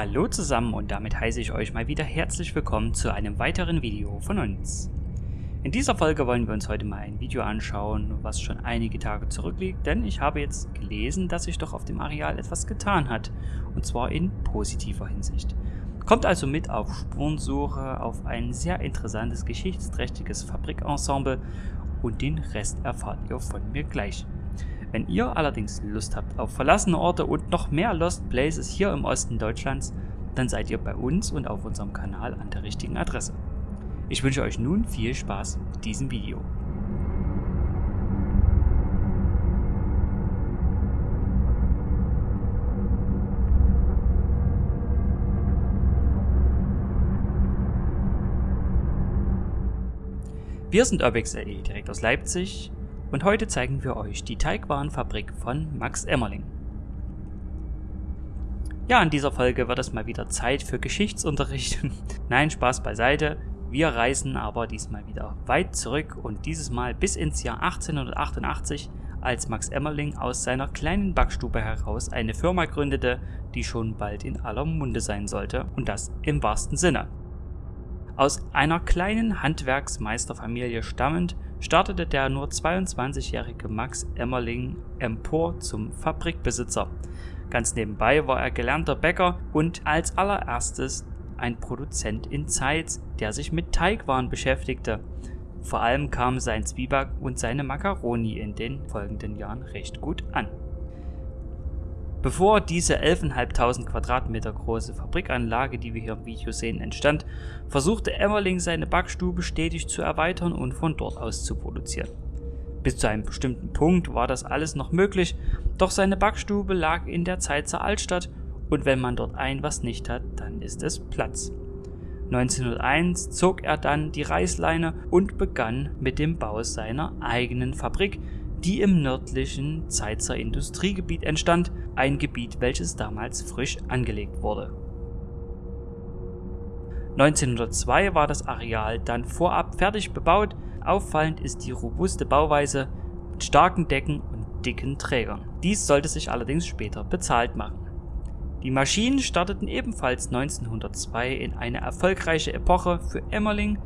Hallo zusammen und damit heiße ich euch mal wieder herzlich willkommen zu einem weiteren Video von uns. In dieser Folge wollen wir uns heute mal ein Video anschauen, was schon einige Tage zurückliegt, denn ich habe jetzt gelesen, dass sich doch auf dem Areal etwas getan hat, und zwar in positiver Hinsicht. Kommt also mit auf Spurensuche auf ein sehr interessantes, geschichtsträchtiges Fabrikensemble und den Rest erfahrt ihr von mir gleich. Wenn ihr allerdings Lust habt auf verlassene Orte und noch mehr Lost Places hier im Osten Deutschlands, dann seid ihr bei uns und auf unserem Kanal an der richtigen Adresse. Ich wünsche euch nun viel Spaß mit diesem Video. Wir sind UrbexLE direkt aus Leipzig und heute zeigen wir euch die Teigwarenfabrik von Max Emmerling. Ja, in dieser Folge wird es mal wieder Zeit für Geschichtsunterricht. Nein, Spaß beiseite. Wir reisen aber diesmal wieder weit zurück und dieses Mal bis ins Jahr 1888, als Max Emmerling aus seiner kleinen Backstube heraus eine Firma gründete, die schon bald in aller Munde sein sollte und das im wahrsten Sinne. Aus einer kleinen Handwerksmeisterfamilie stammend, startete der nur 22-jährige Max Emmerling empor zum Fabrikbesitzer. Ganz nebenbei war er gelernter Bäcker und als allererstes ein Produzent in Zeitz, der sich mit Teigwaren beschäftigte. Vor allem kamen sein Zwieback und seine Macaroni in den folgenden Jahren recht gut an. Bevor diese 11.500 Quadratmeter große Fabrikanlage, die wir hier im Video sehen, entstand, versuchte Emmerling seine Backstube stetig zu erweitern und von dort aus zu produzieren. Bis zu einem bestimmten Punkt war das alles noch möglich, doch seine Backstube lag in der Zeitzer Altstadt und wenn man dort ein was nicht hat, dann ist es Platz. 1901 zog er dann die Reißleine und begann mit dem Bau seiner eigenen Fabrik, die im nördlichen Zeitzer Industriegebiet entstand, ein Gebiet, welches damals frisch angelegt wurde. 1902 war das Areal dann vorab fertig bebaut, auffallend ist die robuste Bauweise mit starken Decken und dicken Trägern. Dies sollte sich allerdings später bezahlt machen. Die Maschinen starteten ebenfalls 1902 in eine erfolgreiche Epoche für Emmerling,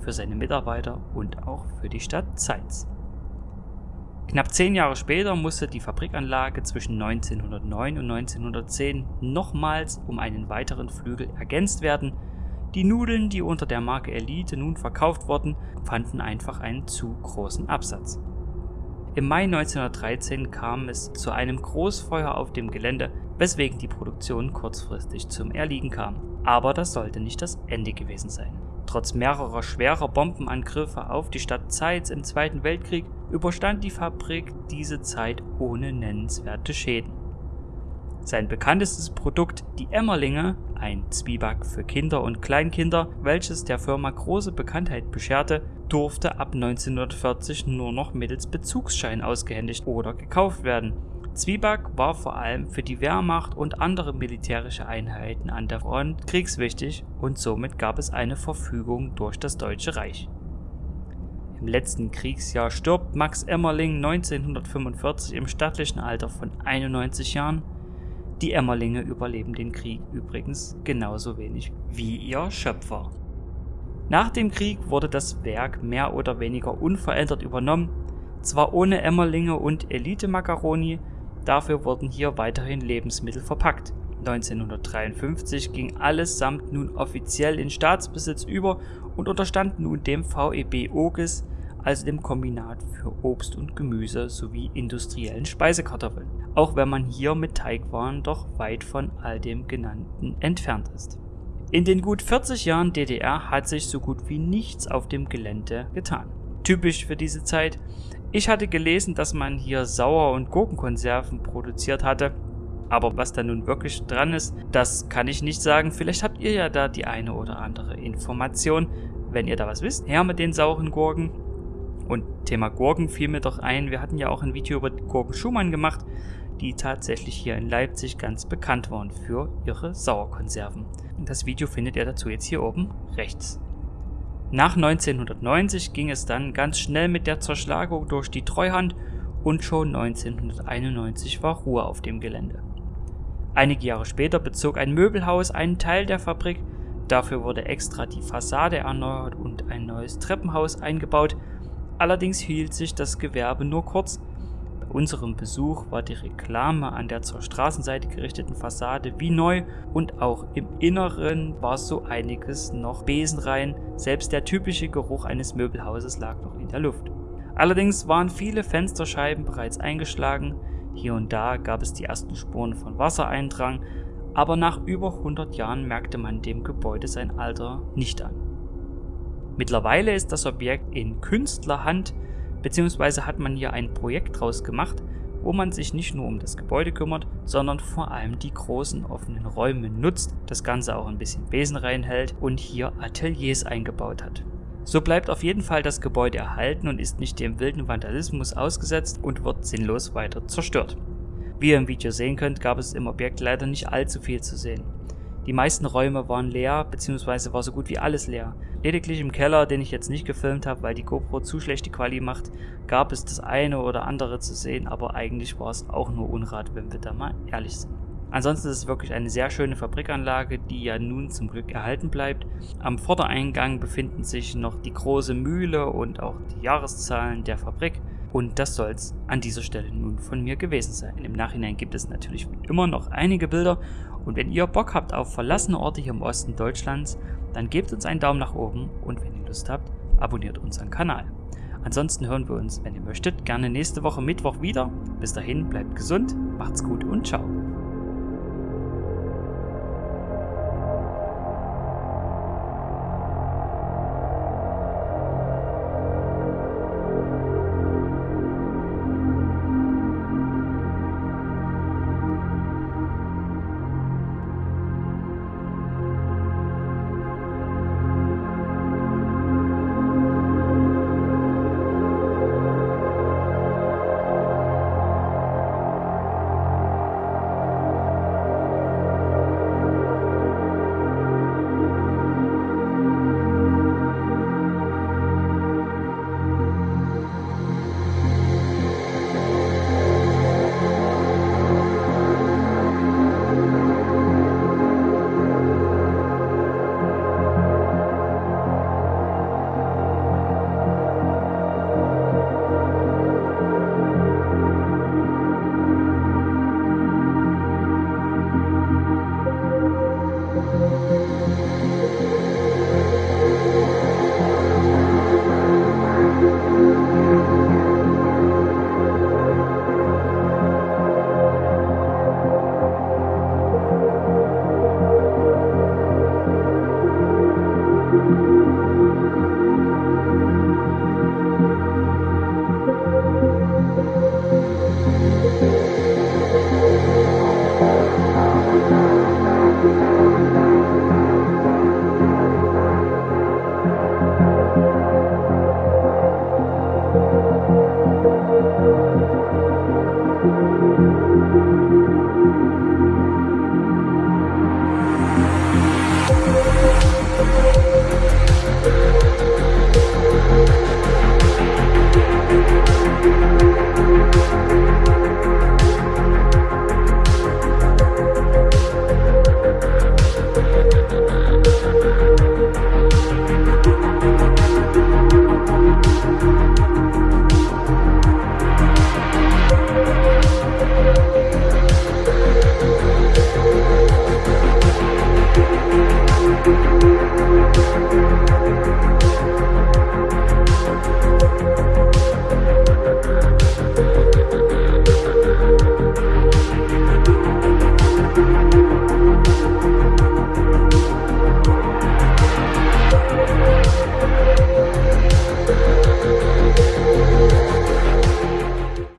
für seine Mitarbeiter und auch für die Stadt Zeitz. Knapp zehn Jahre später musste die Fabrikanlage zwischen 1909 und 1910 nochmals um einen weiteren Flügel ergänzt werden. Die Nudeln, die unter der Marke Elite nun verkauft wurden, fanden einfach einen zu großen Absatz. Im Mai 1913 kam es zu einem Großfeuer auf dem Gelände, weswegen die Produktion kurzfristig zum Erliegen kam. Aber das sollte nicht das Ende gewesen sein. Trotz mehrerer schwerer Bombenangriffe auf die Stadt Zeitz im Zweiten Weltkrieg überstand die Fabrik diese Zeit ohne nennenswerte Schäden. Sein bekanntestes Produkt, die Emmerlinge, ein Zwieback für Kinder und Kleinkinder, welches der Firma große Bekanntheit bescherte, durfte ab 1940 nur noch mittels Bezugsschein ausgehändigt oder gekauft werden Zwieback war vor allem für die Wehrmacht und andere militärische Einheiten an der Front kriegswichtig und somit gab es eine Verfügung durch das Deutsche Reich. Im letzten Kriegsjahr stirbt Max Emmerling 1945 im stattlichen Alter von 91 Jahren. Die Emmerlinge überleben den Krieg übrigens genauso wenig wie ihr Schöpfer. Nach dem Krieg wurde das Werk mehr oder weniger unverändert übernommen, zwar ohne Emmerlinge und Elite-Macaroni, Dafür wurden hier weiterhin Lebensmittel verpackt. 1953 ging alles samt nun offiziell in Staatsbesitz über und unterstand nun dem VEB Oges, also dem Kombinat für Obst und Gemüse sowie industriellen Speisekartoffeln, auch wenn man hier mit Teigwaren doch weit von all dem genannten entfernt ist. In den gut 40 Jahren DDR hat sich so gut wie nichts auf dem Gelände getan. Typisch für diese Zeit ich hatte gelesen, dass man hier Sauer- und Gurkenkonserven produziert hatte. Aber was da nun wirklich dran ist, das kann ich nicht sagen. Vielleicht habt ihr ja da die eine oder andere Information. Wenn ihr da was wisst, her mit den sauren Gurken. Und Thema Gurken fiel mir doch ein. Wir hatten ja auch ein Video über Gurken Schumann gemacht, die tatsächlich hier in Leipzig ganz bekannt waren für ihre Sauerkonserven. Das Video findet ihr dazu jetzt hier oben rechts. Nach 1990 ging es dann ganz schnell mit der Zerschlagung durch die Treuhand und schon 1991 war Ruhe auf dem Gelände. Einige Jahre später bezog ein Möbelhaus einen Teil der Fabrik, dafür wurde extra die Fassade erneuert und ein neues Treppenhaus eingebaut, allerdings hielt sich das Gewerbe nur kurz. Bei unserem Besuch war die Reklame an der zur Straßenseite gerichteten Fassade wie neu und auch im Inneren war so einiges noch besenrein, selbst der typische Geruch eines Möbelhauses lag noch in der Luft. Allerdings waren viele Fensterscheiben bereits eingeschlagen, hier und da gab es die ersten Spuren von Wassereindrang, aber nach über 100 Jahren merkte man dem Gebäude sein Alter nicht an. Mittlerweile ist das Objekt in Künstlerhand, beziehungsweise hat man hier ein Projekt draus gemacht, wo man sich nicht nur um das Gebäude kümmert, sondern vor allem die großen offenen Räume nutzt, das Ganze auch ein bisschen Besen reinhält und hier Ateliers eingebaut hat. So bleibt auf jeden Fall das Gebäude erhalten und ist nicht dem wilden Vandalismus ausgesetzt und wird sinnlos weiter zerstört. Wie ihr im Video sehen könnt, gab es im Objekt leider nicht allzu viel zu sehen. Die meisten Räume waren leer, beziehungsweise war so gut wie alles leer. Lediglich im Keller, den ich jetzt nicht gefilmt habe, weil die GoPro zu schlechte Quali macht, gab es das eine oder andere zu sehen, aber eigentlich war es auch nur Unrat, wenn wir da mal ehrlich sind. Ansonsten ist es wirklich eine sehr schöne Fabrikanlage, die ja nun zum Glück erhalten bleibt. Am Vordereingang befinden sich noch die große Mühle und auch die Jahreszahlen der Fabrik. Und das soll es an dieser Stelle nun von mir gewesen sein. Im Nachhinein gibt es natürlich immer noch einige Bilder. Und wenn ihr Bock habt auf verlassene Orte hier im Osten Deutschlands, dann gebt uns einen Daumen nach oben und wenn ihr Lust habt, abonniert unseren Kanal. Ansonsten hören wir uns, wenn ihr möchtet, gerne nächste Woche Mittwoch wieder. Bis dahin, bleibt gesund, macht's gut und ciao.